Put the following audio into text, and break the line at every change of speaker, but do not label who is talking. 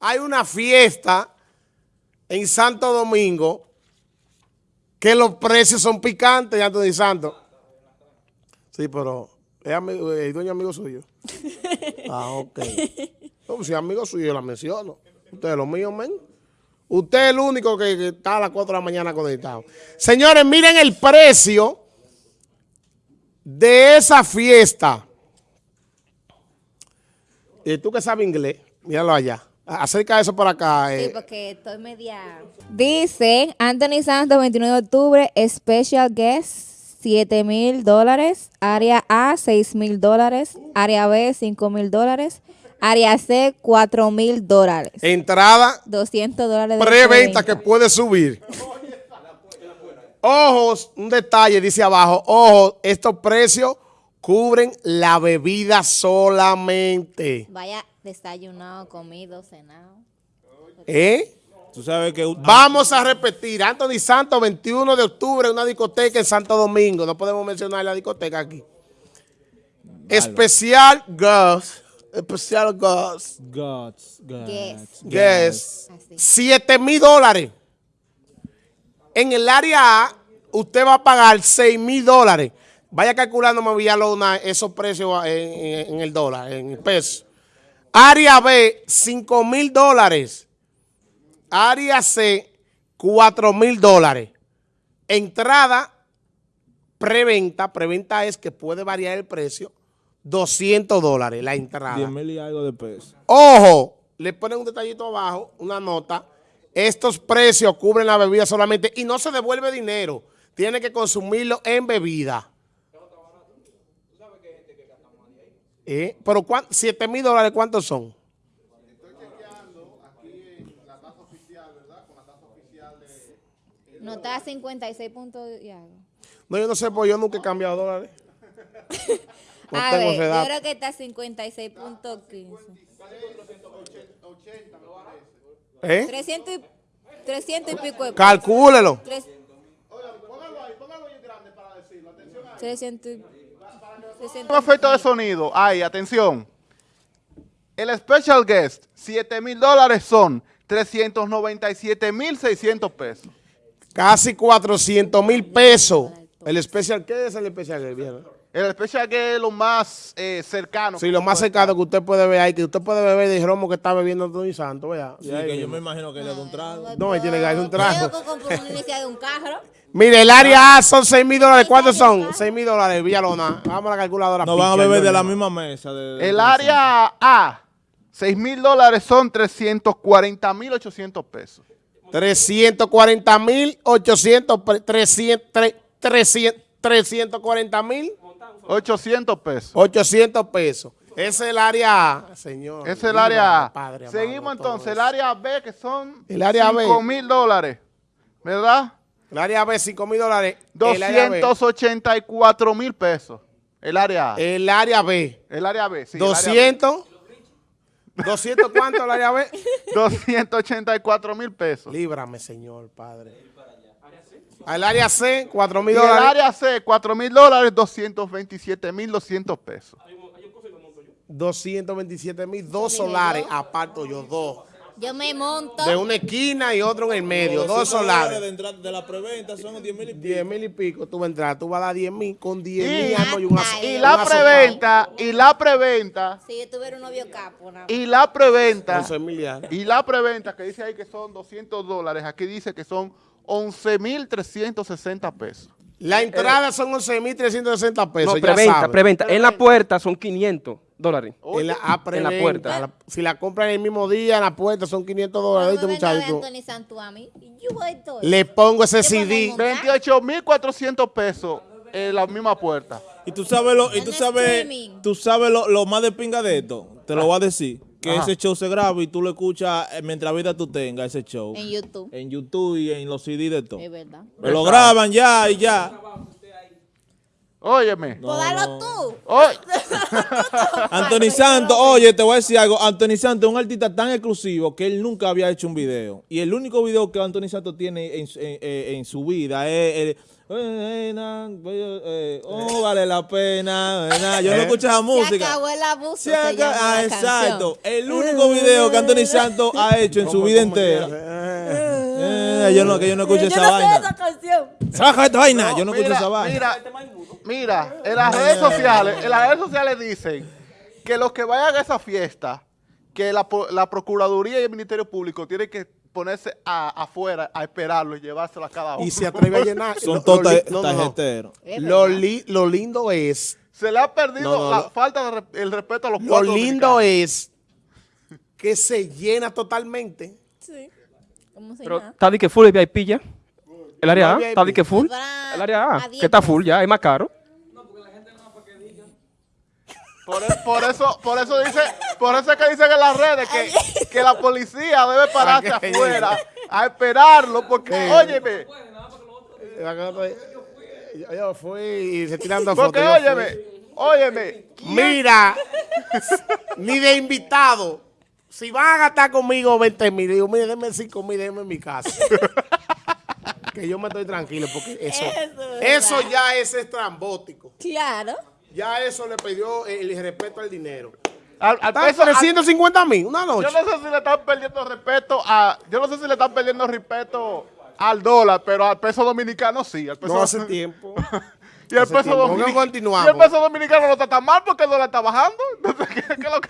hay una fiesta en Santo Domingo que los precios son picantes, Anthony Santos. Sí, pero es amigo, el dueño amigo suyo. Ah, ok. No, si es amigo suyo, yo la menciono. Usted es lo mío, men. Usted es el único que, que está a las 4 de la mañana conectado. Señores, miren el precio de esa fiesta. Y tú que sabes inglés, míralo allá. Acerca eso por acá.
Sí,
eh.
porque estoy media... Dice Anthony Santos, 29 de octubre, Special Guest, 7 mil dólares. Área A, 6 mil dólares. Área B, 5 mil dólares. Área C, 4 mil dólares.
Entrada
200 dólares. de
preventa que puede subir. Ojos, un detalle dice abajo, ojo, estos precios cubren la bebida solamente.
Vaya desayunado, comido, cenado.
¿Eh?
Tú sabes que...
Vamos a repetir, Anthony Santos, 21 de octubre, una discoteca en Santo Domingo. No podemos mencionar la discoteca aquí. Especial Girls. Especial Girls.
Guess.
Yes.
Así.
7 mil dólares. En el área A, usted va a pagar 6 mil dólares. Vaya calculando, Villalona, esos precios en, en- en el dólar, en el peso. Área B, 5 mil dólares. Área C, 4 mil dólares. Entrada, preventa. Preventa es que puede variar el precio. 200 dólares la entrada.
10 mil y algo de pesos.
Ojo, le ponen un detallito abajo, una nota. Estos precios cubren la bebida solamente y no se devuelve dinero. Tiene que consumirlo en bebida. ¿Eh? Pero ¿cuán- 7 mil dólares, ¿cuántos son?
No está a 56 puntos y algo.
No, yo no sé, pues yo nunca he cambiado dólares. No
a
tengo
ver, yo creo que está a 56.15.
¿Eh?
300 y, 300 y pico de.
Calcúlelo.
Tres- 300 y... 300
Un efecto de sonido. Ay, atención. El special guest, 7 mil dólares son 397 mil 600 pesos.
Casi 400 mil pesos. ¿El especial qué es el especial? viejo?
El special guest es lo más eh, cercano.
Sí, lo más cercano que usted puede ver ahí, que usted puede beber de romo que está bebiendo Antonio Santos, vea.
Sí, que yo
mismo.
me imagino que le da un trago.
No, él tiene que darle un trago.
Yo de un carro.
Mire, el área A son 6 mil dólares. ¿Cuántos son? 6 mil dólares, Villalona. Vamos a la calculadora.
No van a beber de
yo
la misma mesa. de- de-
El área A, 6 mil dólares son 340 mil 800 pesos.
340 mil 800, pre- 300, tre- 300, 340 mil
800 pesos.
800 pesos. Ese es el área A, señor.
Es el área A.
Padre
Seguimos entonces, el área B, que son
El área B.
5 mil dólares. ¿Verdad?
El área B, 5 mil dólares. El área B.
284 mil pesos. El área A.
El área B.
El área B, sí. el área B.
200. ¿200 cuánto el área B?
284 mil pesos.
Líbrame, Señor, Padre. Al área C, 4
Y
mil
el
dólares.
área C, 4 mil dólares, 227 mil 200 pesos.
227 mil, dos solares, aparto yo, dos.
Yo me monto.
De una esquina y otro en el medio, dos
200 dólares
solares.
De, entrada- de la preventa son 10 mil y pico.
10 mil y pico, tú vas a entrar, tú vas a dar 10 mil, con 10
Y-
mil algo y
Y
la preventa, y la preventa,
Si yo tuviera un novio capo, nada
y la preventa,
11 mil y algo.
y la preventa que dice ahí que son 200 dólares, aquí dice que son 11 mil 360 pesos.
La entrada son 11 mil 360 pesos,
No, preventa, preventa. En la puerta son 500 dólares.
En la, ah,
En la
preventa.
puerta.
La- si la compran el mismo día en la puerta son 500 dólares. Le pongo ese
¿Qué podemos
CD.
montar?
28 mil 400 pesos en la misma puerta.
Y tú sabes lo, y tú sabes, tú sabes lo, lo más de pinga de esto. Te lo voy a decir. Que
Ajá.
ese show se graba y tú lo escuchas eh, mientras vida tú tengas ese show.
En YouTube.
En YouTube y en los CD de todo.
Es verdad.
Me lo graban ya y ya.
Óyeme.
Pues dalo tú.
Oy-
Anthony Santos, oye, te voy a decir algo. Anthony Santos es un artista tan exclusivo que él nunca había hecho un video. Y el único video que Anthony Santos tiene en, su- en- en- su vida es el. eh, eh, oh, vale la pena. eh, na. Yo no escucho esa
Se
música.
acabó el abuso.
Se
llama
ah, exacto. El único video que Anthony Santos ha hecho en su
¿Cómo-
vida entera. Eh, yo no, que yo no escucho
Yo
esa
no sé
vaina.
esa canción.
Saca esta vaina, yo no escucho
mira,
esa vaina.
Mira, mira, en las redes sociales, en las redes sociales dicen que los que vayan a esa fiesta, que la, la Procuraduría y el Ministerio Público tienen que ponerse a- afuera a esperarlo y llevárselo a cada uno.
Y se atreve a llenar.
Son todos
lo li-
ta-
no, no, Lo, li- lo lindo es,
Se le ha perdido
No, no,
la falta de re- el respeto a los
lo lindo
dominicanos.
es que se llena totalmente.
Sí. ¿Cómo se
Pero
llama?
está de que full el VIP ya. El área A, está de que full. El área
a
que está full ya, es más caro.
Por, e- por eso, por eso dice, por eso es que dicen en las redes que, que la policía debe pararse
Para que
afuera a esperarlo, porque, óyeme,
Yo, yo fui y se tirando
porque,
fotos. yo fui.
óyeme, óyeme,
Mira, ni de invitado. Si van a gastar conmigo 20 mil, digo, mire, denme 5 mil, denme en mi casa. que yo me estoy tranquilo porque eso,
Eso
ya es estrambótico.
Claro.
Ya eso le pidió el respeto al dinero.
al, peso- al-
350 mil una noche.
yo no sé si le están perdiendo respeto a, yo no sé si le están perdiendo respeto al dólar, pero al peso dominicano sí. Al peso,
No hace tiempo.
y el
hace
peso
tiempo.
y el peso dominicano no está tan mal porque el dólar está bajando. Entonces, ¿qué, qué es lo que